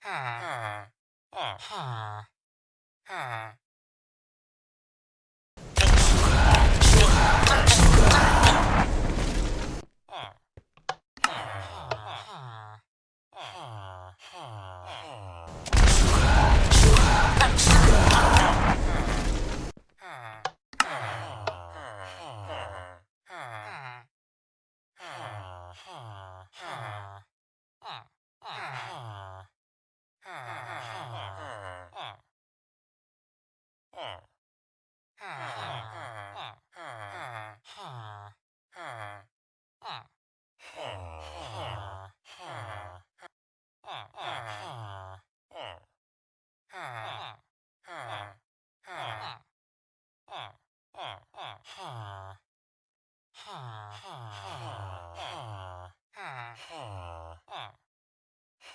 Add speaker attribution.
Speaker 1: 哈哈哈哈哈哈哈哈